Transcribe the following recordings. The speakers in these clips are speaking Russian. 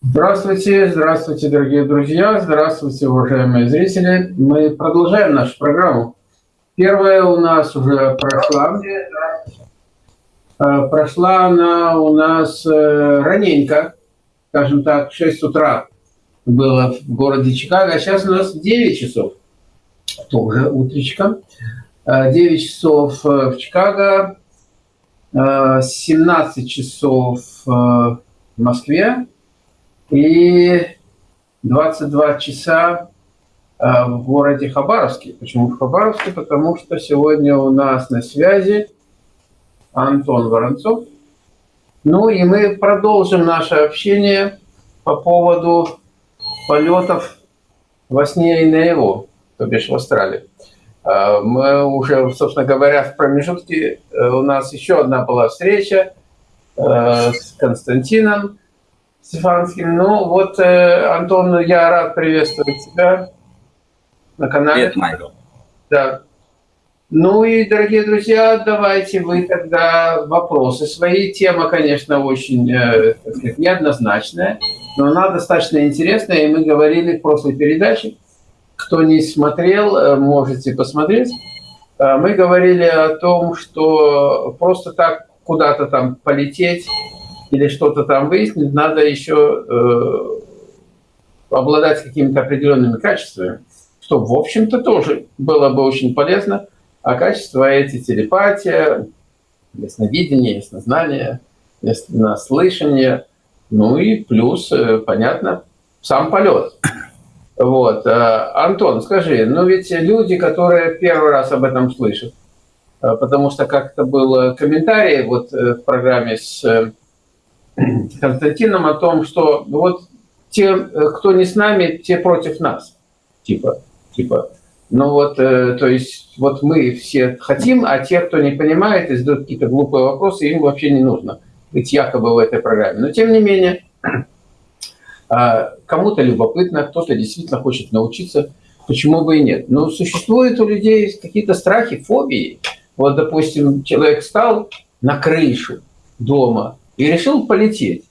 Здравствуйте, здравствуйте, дорогие друзья, здравствуйте, уважаемые зрители. Мы продолжаем нашу программу. Первая у нас уже прошла. Э, прошла она у нас э, раненько, скажем так, 6 утра было в городе Чикаго, а сейчас у нас 9 часов, тоже утречка. 9 э, часов в Чикаго, 17 часов в Москве, и 22 часа э, в городе Хабаровске. Почему в Хабаровске? Потому что сегодня у нас на связи Антон Воронцов. Ну и мы продолжим наше общение по поводу полетов во сне и наяву, то бишь в Австралии. Э, мы уже, собственно говоря, в промежутке э, у нас еще одна была встреча с Константином, Стефанским. Ну вот, э, Антон, я рад приветствовать тебя на канале. Привет, Майкл. Да. Ну и, дорогие друзья, давайте вы тогда вопросы свои. Тема, конечно, очень э, так сказать, неоднозначная, но она достаточно интересная, и мы говорили в прошлой передаче. Кто не смотрел, э, можете посмотреть. Э, мы говорили о том, что просто так куда-то там полететь или что-то там выяснить, надо еще э, обладать какими-то определенными качествами, что, в общем-то, тоже было бы очень полезно. А качества эти телепатия, ясновидение, яснознание, яснослышание, ну и плюс, э, понятно, сам полет. Вот. Э, Антон, скажи, ну ведь люди, которые первый раз об этом слышат, э, потому что как-то был комментарий вот в программе с Константином о том, что вот те, э, кто не с нами, те против нас. Типа, типа. Ну вот, э, то есть, вот мы все хотим, а те, кто не понимает и задают какие-то глупые вопросы, им вообще не нужно быть якобы в этой программе. Но тем не менее, а, кому-то любопытно, кто-то действительно хочет научиться, почему бы и нет. Но существуют у людей какие-то страхи, фобии. Вот, допустим, человек встал на крышу дома, и решил полететь.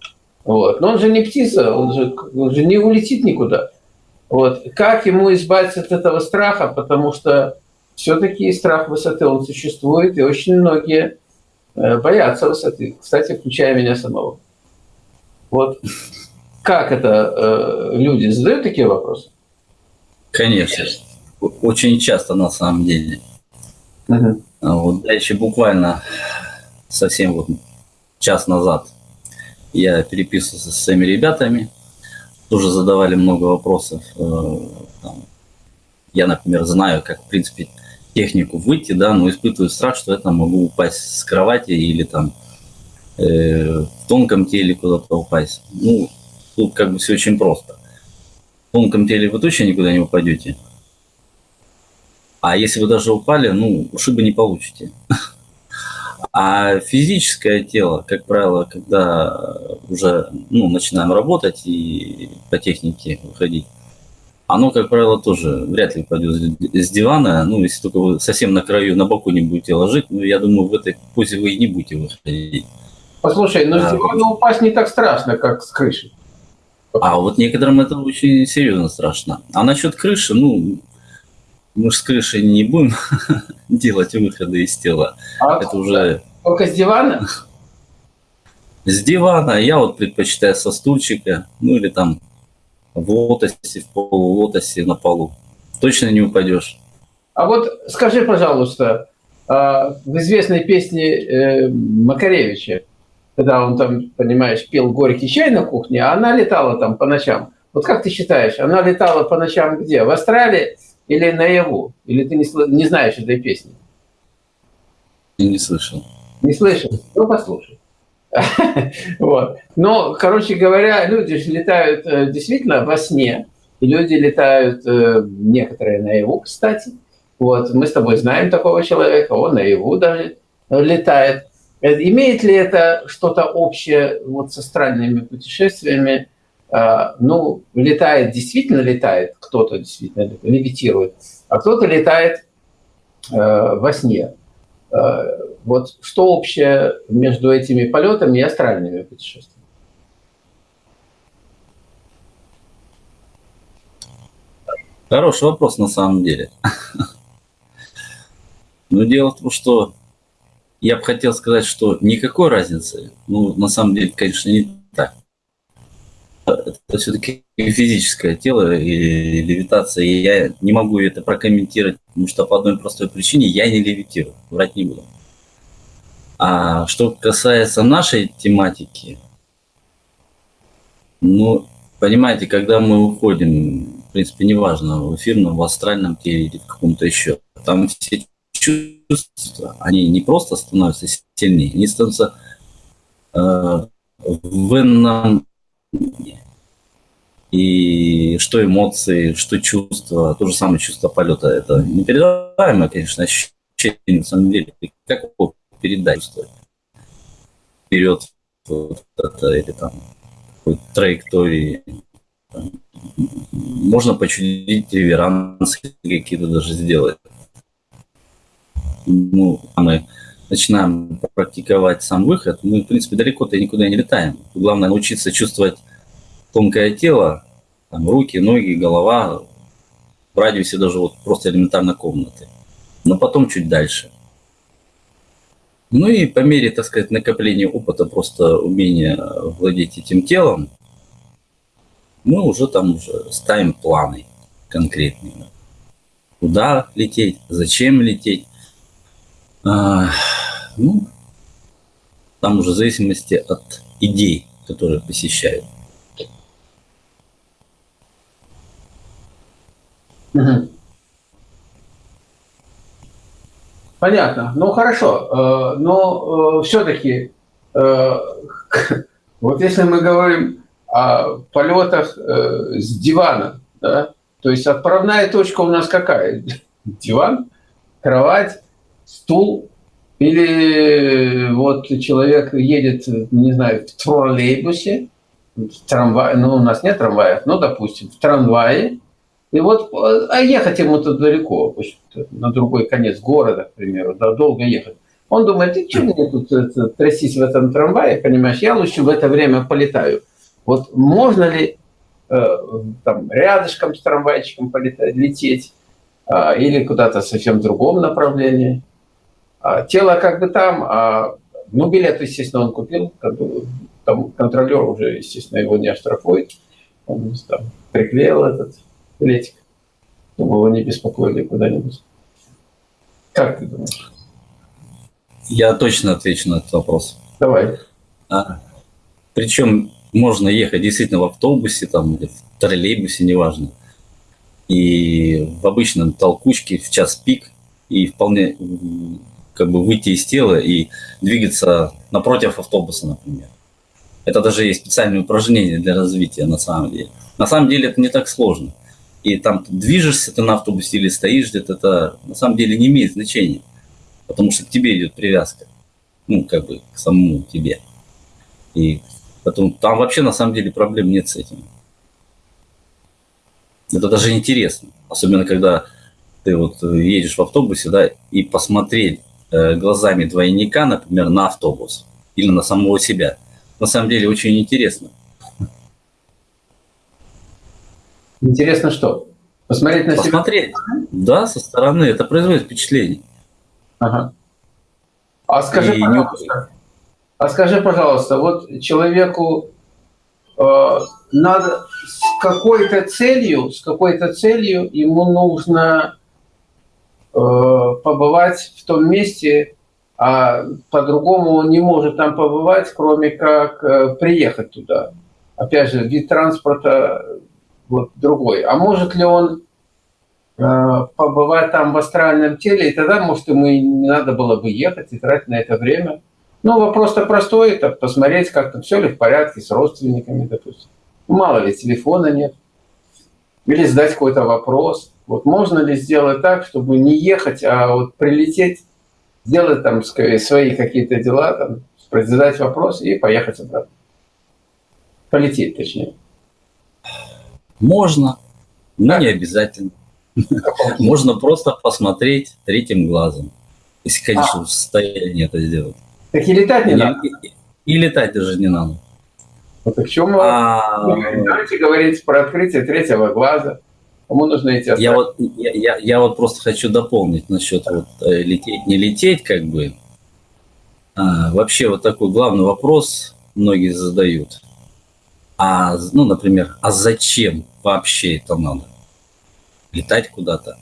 Вот. Но он же не птица, он же, он же не улетит никуда. Вот. Как ему избавиться от этого страха? Потому что все-таки страх высоты, он существует, и очень многие э, боятся высоты. Кстати, включая меня самого. Вот как это э, люди задают такие вопросы? Конечно. Очень часто на самом деле. Угу. Вот дальше буквально совсем вот час назад я переписывался со своими ребятами, тоже задавали много вопросов. Э, я, например, знаю, как, в принципе, технику выйти, да, но испытываю страх, что я там могу упасть с кровати или там э, в тонком теле куда-то упасть. Ну, тут как бы все очень просто. В тонком теле вы точно никуда не упадете. А если вы даже упали, ну, ушибы не получите. А физическое тело, как правило, когда уже ну, начинаем работать и по технике выходить, оно, как правило, тоже вряд ли пойдет с дивана. Ну, если только вы совсем на краю, на боку не будете ложить, ну, я думаю, в этой позе вы и не будете выходить. Послушай, но а, с дивана упасть не так страшно, как с крыши. А вот некоторым это очень серьезно страшно. А насчет крыши, ну, мы же с крыши не будем делать выходы из тела. А это уже... Только с дивана? С дивана. Я вот предпочитаю со стульчика, ну или там в лотосе, в полулотосе на полу. Точно не упадешь. А вот скажи, пожалуйста, а, в известной песне э, Макаревича, когда он там, понимаешь, пил горький чай на кухне, а она летала там по ночам. Вот как ты считаешь, она летала по ночам где? В Австралии или наяву? Или ты не, не знаешь этой песни? Я не слышал. Не слышал? Ну, послушай. Вот. Но, короче говоря, люди же летают э, действительно во сне. И люди летают, э, некоторые наяву, кстати. Вот. Мы с тобой знаем такого человека, он наяву даже летает. Э, имеет ли это что-то общее вот с астральными путешествиями? Э, ну, летает, действительно летает, кто-то действительно левитирует, а кто-то летает э, во сне. Э, вот что общее между этими полетами и астральными путешествиями? Хороший вопрос на самом деле. Но ну, дело в том, что я бы хотел сказать, что никакой разницы. Ну, на самом деле, конечно, не так. Это все-таки физическое тело и левитация, и я не могу это прокомментировать, потому что по одной простой причине я не левитирую, врать не буду. А что касается нашей тематики, ну, понимаете, когда мы уходим, в принципе, неважно, в эфирном, в астральном теле или в каком-то еще, там все чувства, они не просто становятся сильнее, они становятся э, в ином и что эмоции, что чувства, то же самое чувство полета, это непередаваемое, конечно, ощущение на самом деле. Как его передать, вперед вот это, или там траектории. Можно почудить реверансы какие-то даже сделать ну, мы начинаем практиковать сам выход, мы, в принципе, далеко-то никуда не летаем. Главное научиться чувствовать тонкое тело, там, руки, ноги, голова, в радиусе даже вот просто элементарно комнаты. Но потом чуть дальше. Ну и по мере, так сказать, накопления опыта, просто умения владеть этим телом, мы уже там уже ставим планы конкретные. Куда лететь, зачем лететь, а, ну, там уже в зависимости от идей, которые посещают. Понятно. Ну хорошо, э, но э, все-таки э, вот если мы говорим о полетах с дивана, да, то есть отправная точка у нас какая? Диван, кровать, стул, или вот человек едет, не знаю, в троллейбусе, в трамвае, ну, у нас нет трамваев, ну, допустим, в трамвае, и вот, а ехать ему-то далеко, на другой конец города, к примеру, да, долго ехать. Он думает, ты что мне тут это, в этом трамвае, понимаешь, я лучше в это время полетаю. Вот можно ли э, там рядышком с трамвайчиком полетать, лететь, э, или куда-то совсем в другом направлении? А, тело как бы там, а, ну, билет, естественно, он купил, там контролер уже, естественно, его не оштрафует. Он там приклеил этот билетик, чтобы его не беспокоили куда-нибудь. Как ты думаешь? Я точно отвечу на этот вопрос. Давай. А, причем можно ехать действительно в автобусе там, или в троллейбусе, неважно. И в обычном толкучке в час пик, и вполне как бы выйти из тела и двигаться напротив автобуса, например. Это даже есть специальные упражнения для развития на самом деле. На самом деле это не так сложно. И там движешься ты на автобусе или стоишь где-то, это на самом деле не имеет значения. Потому что к тебе идет привязка. Ну, как бы к самому тебе. И поэтому там вообще на самом деле проблем нет с этим. Это даже интересно. Особенно когда ты вот едешь в автобусе, да, и посмотреть Э, глазами двойника, например, на автобус или на самого себя. На самом деле очень интересно. Интересно что? Посмотреть на Посмотреть. себя? Да, со стороны. Это производит впечатление. Ага. А скажи, И пожалуйста, не... а скажи, пожалуйста, вот человеку э, надо с какой-то целью, с какой-то целью ему нужно Э, побывать в том месте, а по-другому он не может там побывать, кроме как э, приехать туда. Опять же, вид транспорта вот другой. А может ли он э, побывать там в астральном теле, и тогда, может, ему и не надо было бы ехать и тратить на это время. Ну, вопрос-то простой, это посмотреть, как там все ли в порядке с родственниками, допустим. Мало ли, телефона нет. Или задать какой-то вопрос. Вот можно ли сделать так, чтобы не ехать, а вот прилететь, сделать там свои какие-то дела, там, задать вопрос и поехать обратно. Полететь, точнее. Можно, но так. не обязательно. Можно просто посмотреть третьим глазом, если, конечно, а. в состоянии это сделать. Так и летать не и, надо. И, и летать даже не надо. Вот в чем а... давайте говорить про открытие третьего глаза. Кому нужно эти я вот, я, я, я вот просто хочу дополнить насчет вот, э, лететь, не лететь, как бы. А, вообще вот такой главный вопрос многие задают. А, ну, например, а зачем вообще это надо? Летать куда-то?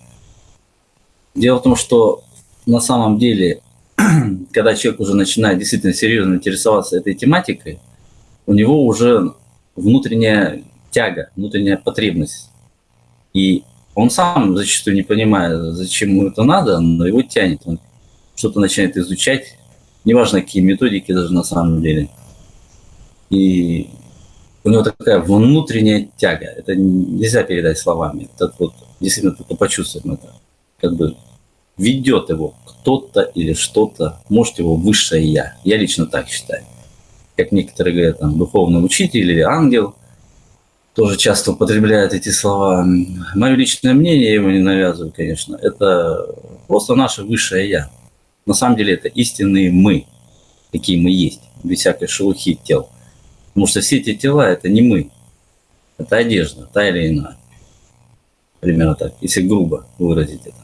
Дело в том, что на самом деле, когда человек уже начинает действительно серьезно интересоваться этой тематикой, у него уже внутренняя тяга, внутренняя потребность. И он сам зачастую не понимает, зачем ему это надо, но его тянет. Он что-то начинает изучать, неважно какие методики даже на самом деле. И у него такая внутренняя тяга. Это нельзя передать словами. Это вот действительно только почувствуем это. Как бы ведет его кто-то или что-то, может его высшее я. Я лично так считаю. Как некоторые говорят, там, духовный учитель или ангел, тоже часто употребляют эти слова. Мое личное мнение, я его не навязываю, конечно, это просто наше высшее я. На самом деле это истинные мы, какие мы есть, без всякой шелухи тел. Потому что все эти тела – это не мы. Это одежда, та или иная. Примерно так, если грубо выразить это.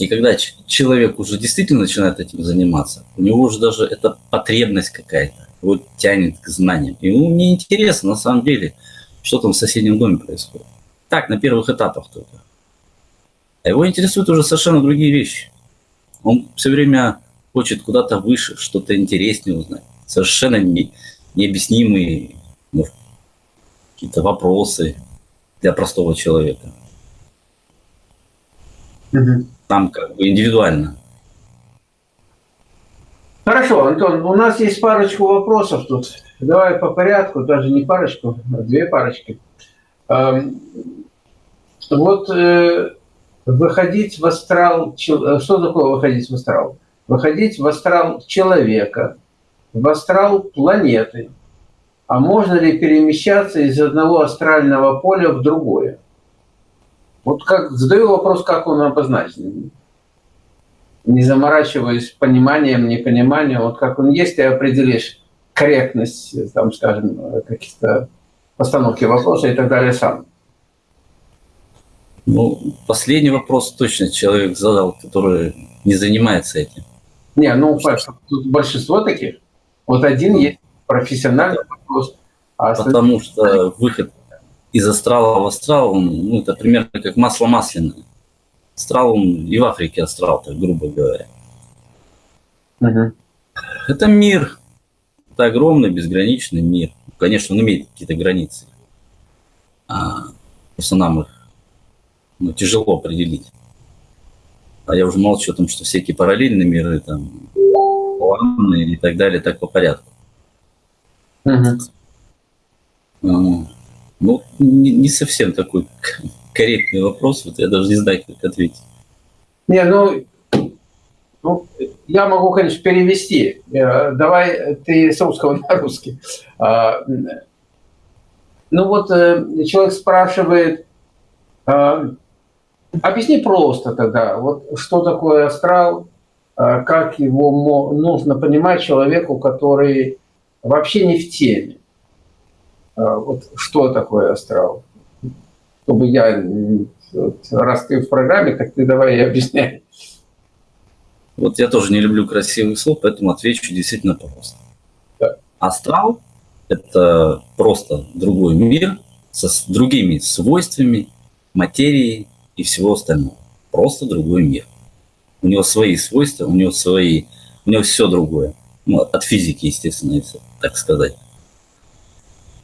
И когда человек уже действительно начинает этим заниматься, у него уже даже это потребность какая-то, его тянет к знаниям. Ему не интересно на самом деле, что там в соседнем доме происходит. Так, на первых этапах только. А его интересуют уже совершенно другие вещи. Он все время хочет куда-то выше, что-то интереснее узнать. Совершенно не, необъяснимые ну, какие-то вопросы для простого человека. Там как бы индивидуально. Хорошо, Антон, у нас есть парочку вопросов тут. Давай по порядку, даже не парочку, а две парочки. Эм, вот э, выходить в астрал, э, что такое выходить в астрал? Выходить в астрал человека, в астрал планеты. А можно ли перемещаться из одного астрального поля в другое? Вот как задаю вопрос, как он обозначен. Не заморачиваясь пониманием, непониманием, вот как он есть, ты определишь корректность, там, скажем, каких-то постановки вопроса и так далее сам. Ну, последний вопрос точно человек задал, который не занимается этим. Не, ну, тут большинство таких. Вот один есть профессиональный вопрос. А Потому что выход из астрала в астрал, он, ну, это примерно как масло масляное. Астрал, он и в Африке астрал, так грубо говоря. Угу. Это мир. Это огромный, безграничный мир. Конечно, он имеет какие-то границы. А, просто нам их ну, тяжело определить. А я уже молчу о том, что всякие параллельные миры, там, планы и так далее, так по порядку. Угу. Ну, не, не совсем такой корректный вопрос, вот я даже не знаю, как ответить. Не, ну, ну, я могу, конечно, перевести. Э, давай ты с русского на русский. А, ну вот э, человек спрашивает, а, объясни просто тогда, вот что такое астрал, а, как его нужно понимать человеку, который вообще не в теме. А, вот что такое астрал. Чтобы я, вот, раз ты в программе, так ты давай и объясняй. Вот я тоже не люблю красивых слов, поэтому отвечу действительно просто. Да. Астрал – это просто другой мир со с другими свойствами, материей и всего остального. Просто другой мир. У него свои свойства, у него свои, у него все другое. Ну, от физики, естественно, если так сказать.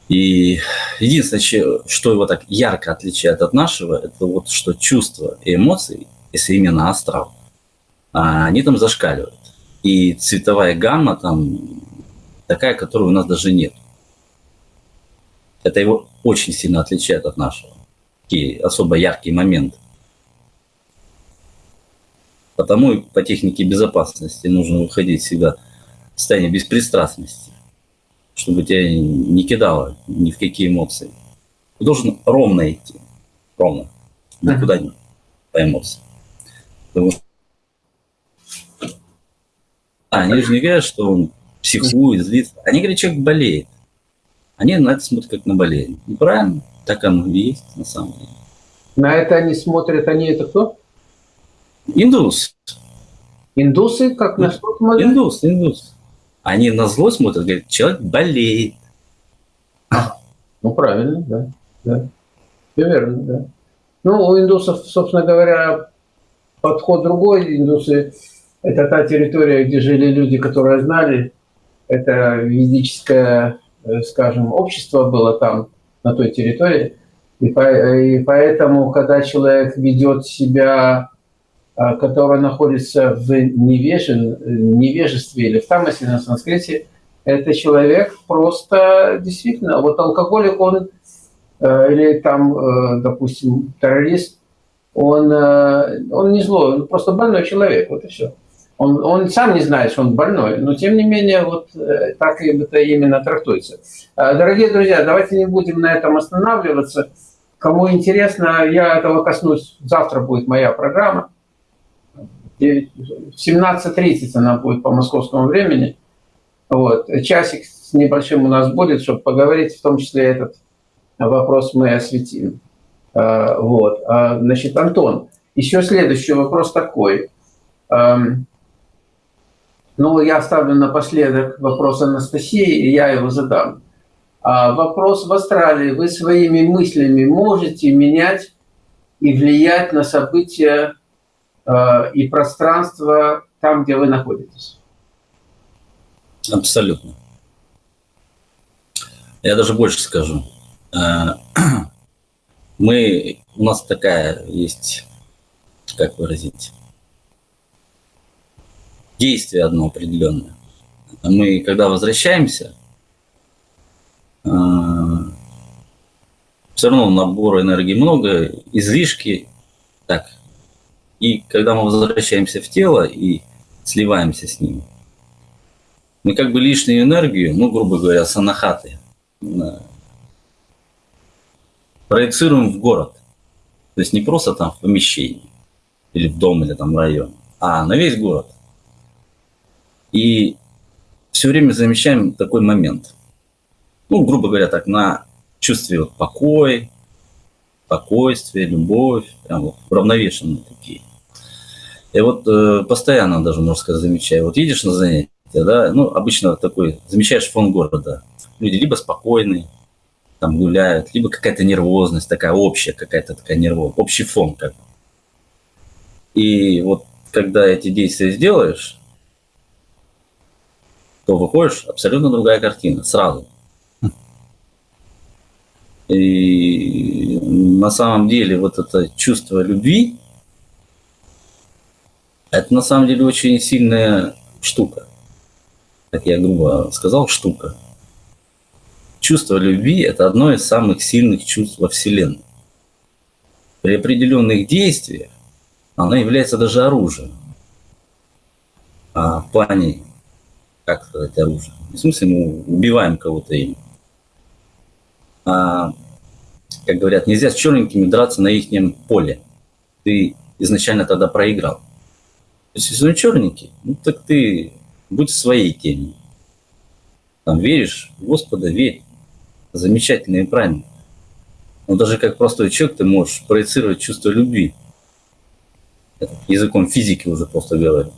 И единственное, что его так ярко отличает от нашего, это вот что чувства и эмоции, если именно астрал, а, они там зашкаливают. И цветовая гамма там такая, которой у нас даже нет. Это его очень сильно отличает от нашего. Такие особо яркие моменты. Потому по технике безопасности нужно выходить всегда в состояние беспристрастности чтобы тебя не кидало ни в какие эмоции. Ты должен ровно идти. Ровно. Никуда не по эмоциям. Потому что а, они же не говорят, что он психует, злится. Они говорят, человек болеет. Они на это смотрят как на болезнь. Неправильно. Так оно и есть на самом деле. На это они смотрят, они это кто? Индус. Индусы, как на что смотрят? Индус, индус. Они на зло смотрят, говорят, человек болеет. Ну, правильно, да. да. Все верно, да. Ну, у индусов, собственно говоря, подход другой. Индусы – это та территория, где жили люди, которые знали. Это ведическое, э, скажем, общество было там, на той территории. И, по, и поэтому, когда человек ведет себя, а, который находится в невежен, невежестве или в тамасе на санскрите, это человек просто действительно, вот алкоголик, он э, или там, э, допустим, террорист, он, э, он не злой, он просто больной человек, вот и все. Он, он сам не знает, что он больной, но тем не менее вот так это именно трактуется. Дорогие друзья, давайте не будем на этом останавливаться. Кому интересно, я этого коснусь. Завтра будет моя программа. В 17.30 она будет по московскому времени. Вот. Часик с небольшим у нас будет, чтобы поговорить, в том числе этот вопрос мы осветим. А, вот. А, значит, Антон, еще следующий вопрос такой. Ну, я оставлю напоследок вопрос Анастасии, и я его задам. А вопрос в Австралии. Вы своими мыслями можете менять и влиять на события и пространство там, где вы находитесь? Абсолютно. Я даже больше скажу. Э, мы, у нас такая есть, как выразить, действие одно определенное. Мы, когда возвращаемся, а, все равно набора энергии много, излишки. Так. И когда мы возвращаемся в тело и сливаемся с ним, мы как бы лишнюю энергию, ну, грубо говоря, санахаты, проецируем в город. То есть не просто там в помещении, или в дом, или там в район, а на весь город. И все время замечаем такой момент – ну, грубо говоря, так, на чувстве вот покой, спокойствие, любовь, прям вот уравновешенные такие. И вот э, постоянно даже, можно сказать, замечаю. Вот едешь на занятия, да, ну, обычно такой, замечаешь фон города. Люди либо спокойные, там гуляют, либо какая-то нервозность, такая общая какая-то такая нервозность, общий фон как И вот когда эти действия сделаешь, то выходишь абсолютно другая картина сразу. И на самом деле вот это чувство любви, это на самом деле очень сильная штука. Как я грубо сказал, штука. Чувство любви – это одно из самых сильных чувств во Вселенной. При определенных действиях оно является даже оружием. А в плане, как сказать, оружие? В смысле, мы убиваем кого-то им а, как говорят, нельзя с черненькими драться на их поле. Ты изначально тогда проиграл. То есть, если он черненький, ну так ты будь в своей теме. Там веришь в Господа, верь. Замечательно и правильно. Но даже как простой человек ты можешь проецировать чувство любви. Это языком физики уже просто говорю.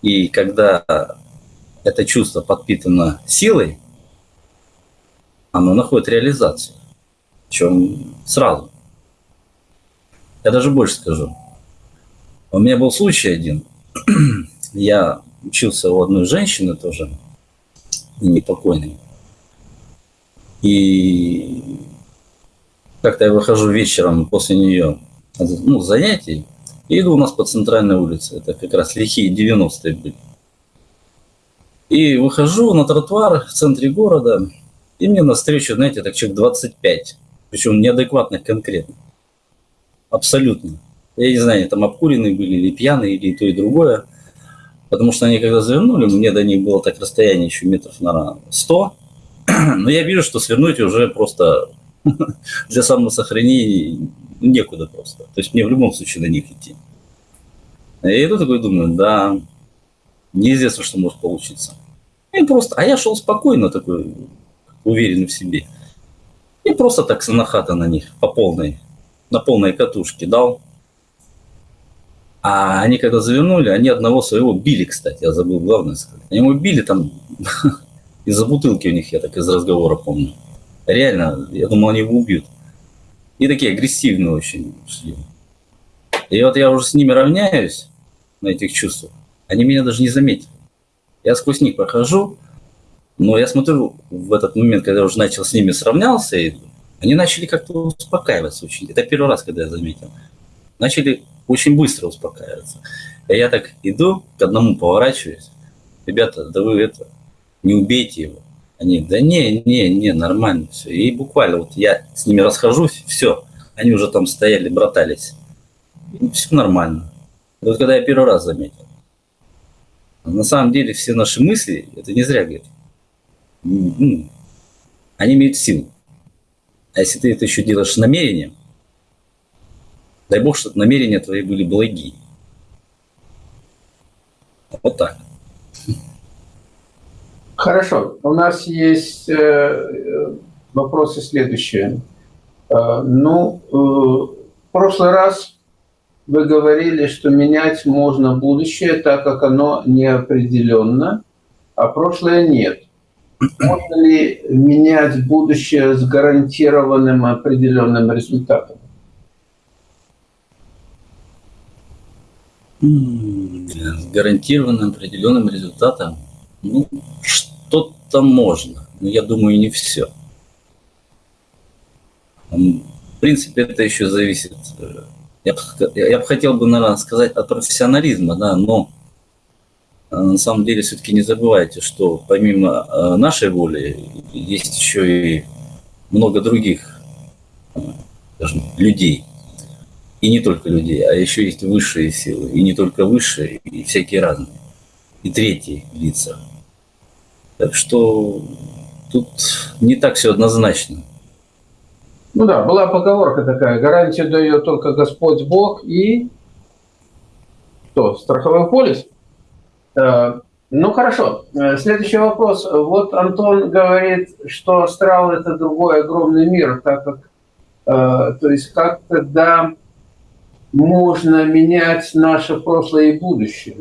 И когда это чувство подпитано силой, оно находит реализацию. Причем сразу. Я даже больше скажу. У меня был случай один. Я учился у одной женщины тоже, непокойной. И как-то я выхожу вечером после нее, ну, занятий, и иду у нас по центральной улице. Это как раз лихие 90-е были. И выхожу на тротуар в центре города, и мне навстречу, знаете, так человек 25. Причем неадекватных конкретно. Абсолютно. Я не знаю, они там обкуренные были, или пьяные, или то, и другое. Потому что они когда завернули, мне до них было так расстояние еще метров на 100. Но я вижу, что свернуть уже просто для самосохранения некуда просто. То есть мне в любом случае на них идти. Я иду такой думаю, да, неизвестно, что может получиться. И просто, а я шел спокойно такой, уверенный в себе. И просто так санахата на них по полной, на полной катушке дал. А они когда завернули, они одного своего били, кстати, я забыл главное сказать. Они его били там из-за бутылки у них, я так из разговора помню. Реально, я думал, они его убьют. И такие агрессивные очень шли. И вот я уже с ними равняюсь на этих чувствах. Они меня даже не заметили. Я сквозь них прохожу, но я смотрю в этот момент, когда я уже начал с ними сравнялся, они начали как-то успокаиваться очень. Это первый раз, когда я заметил. Начали очень быстро успокаиваться. И я так иду, к одному поворачиваюсь. Ребята, да вы это, не убейте его. Они, да не, не, не, нормально все. И буквально вот я с ними расхожусь, все, они уже там стояли, братались. И все нормально. Вот когда я первый раз заметил. На самом деле все наши мысли, это не зря говорить, ну, они имеют силу. А если ты это еще делаешь намерением, дай бог, чтобы намерения твои были благие. Вот так. Хорошо. У нас есть э, вопросы следующие. Э, ну, э, в прошлый раз вы говорили, что менять можно будущее, так как оно неопределенно, а прошлое нет. Можно ли менять будущее с гарантированным определенным результатом? С гарантированным определенным результатом? Ну, что-то можно, но я думаю, не все. В принципе, это еще зависит. Э, я бы, я бы хотел бы, наверное, сказать от профессионализма, да, но э, на самом деле все-таки не забывайте, что помимо э, нашей воли есть еще и много других скажем, людей. И не только людей, а еще есть высшие силы. И не только высшие, и всякие разные. И третьи лица. Так что тут не так все однозначно. Ну да, была поговорка такая, гарантию дает только Господь Бог и что, страховой полис? Э, ну хорошо, э, следующий вопрос. Вот Антон говорит, что астрал это другой огромный мир, так как, э, то есть как тогда можно менять наше прошлое и будущее?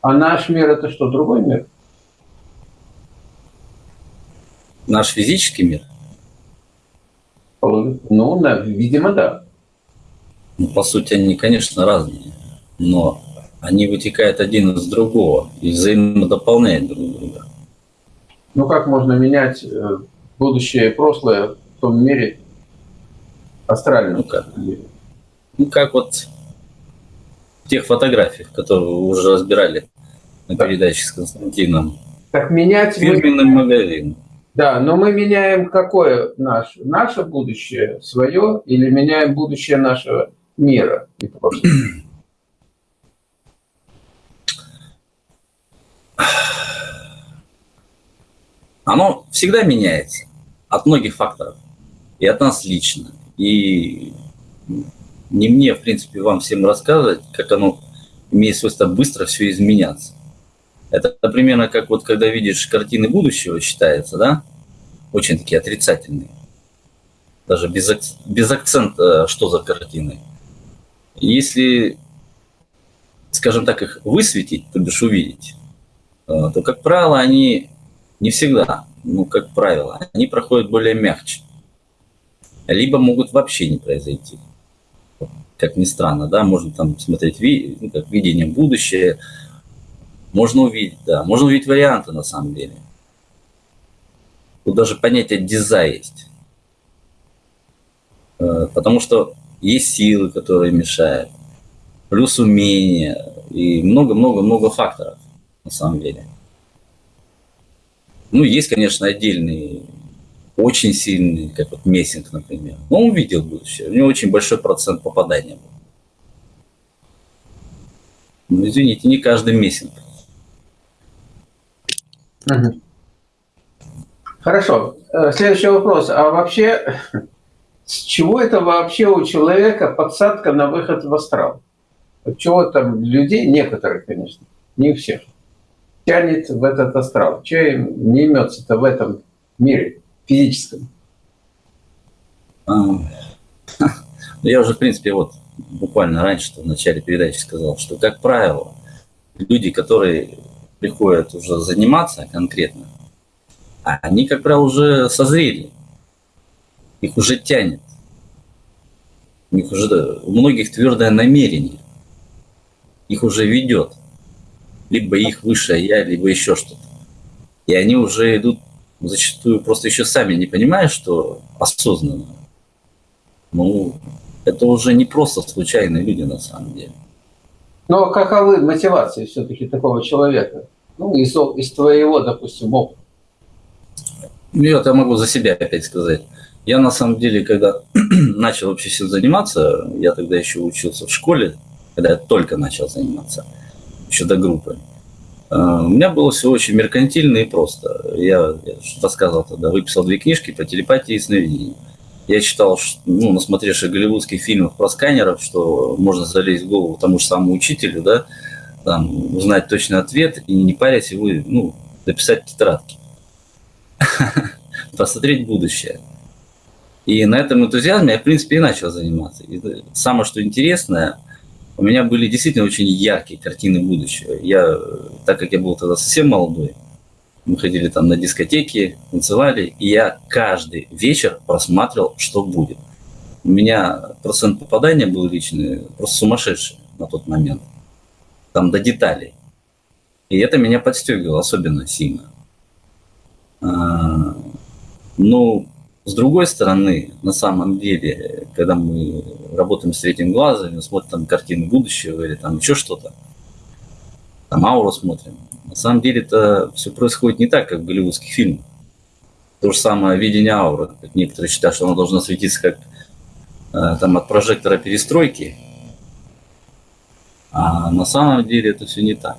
А наш мир это что, другой мир? Наш физический мир? Ну, да, видимо, да. Ну, по сути, они, конечно, разные, но они вытекают один из другого и взаимодополняют друг друга. Ну, как можно менять э, будущее и прошлое в том мире астральном? Ну, как? Ну, как вот в тех фотографиях, которые вы уже разбирали на передаче с Константином. Так менять... Фирменным мы... магазин. Да, но мы меняем какое наше? Наше будущее свое или меняем будущее нашего мира и прошлого? Оно всегда меняется от многих факторов. И от нас лично. И не мне, в принципе, вам всем рассказывать, как оно имеет свойство быстро все изменяться. Это примерно как вот когда видишь картины будущего, считается, да? Очень такие отрицательные. Даже без, без акцента, что за картины. Если, скажем так, их высветить, то бишь увидеть, э, то, как правило, они не всегда, ну, как правило, они проходят более мягче. Либо могут вообще не произойти. Как ни странно, да, можно там смотреть ну, как видение будущее, можно увидеть, да, можно увидеть варианты на самом деле. Тут даже понятие дизайн есть. Э, потому что есть силы, которые мешают, плюс умения и много-много-много факторов на самом деле. Ну, есть, конечно, отдельные, очень сильные, как вот Мессинг, например. Но он увидел будущее, у него очень большой процент попадания был. Ну, извините, не каждый Мессинг. Хорошо. Э, следующий вопрос. А вообще, с чего это вообще у человека подсадка на выход в астрал? От чего там людей, некоторых, конечно, не всех, тянет в этот астрал? Че не имется-то в этом мире физическом? А, Я уже, в принципе, вот буквально раньше в начале передачи сказал, что, как правило, люди, которые приходят уже заниматься конкретно, они, как правило, уже созрели. Их уже тянет. У них уже у многих твердое намерение. Их уже ведет. Либо их высшее я, либо еще что-то. И они уже идут зачастую просто еще сами не понимая, что осознанно. Ну, это уже не просто случайные люди на самом деле. Но каковы мотивации все-таки такого человека? Ну, из, из твоего, допустим, опыта. Ну, я могу за себя опять сказать. Я на самом деле, когда начал вообще всем заниматься, я тогда еще учился в школе, когда я только начал заниматься, еще до группы. А, у меня было все очень меркантильно и просто. Я, я рассказывал тогда, выписал две книжки по телепатии и сновидению. Я читал, ну, насмотревшись голливудских фильмов про сканеров, что можно залезть в голову тому же самому учителю, да, там, узнать точный ответ и не парясь его, ну, записать тетрадки. Посмотреть будущее. И на этом энтузиазме я, в принципе, и начал заниматься. И самое, что интересное, у меня были действительно очень яркие картины будущего. Я, так как я был тогда совсем молодой, мы ходили там на дискотеки, танцевали, и я каждый вечер просматривал, что будет. У меня процент попадания был личный просто сумасшедший на тот момент. Там до деталей. И это меня подстегивало особенно сильно. А, ну, с другой стороны, на самом деле, когда мы работаем с третьим глазом, смотрим там картины будущего или там еще что-то, там ауру смотрим, на самом деле это все происходит не так, как в голливудских фильмах. То же самое видение ауры. Некоторые считают, что она должна светиться как э, там от прожектора перестройки. А на самом деле это все не так.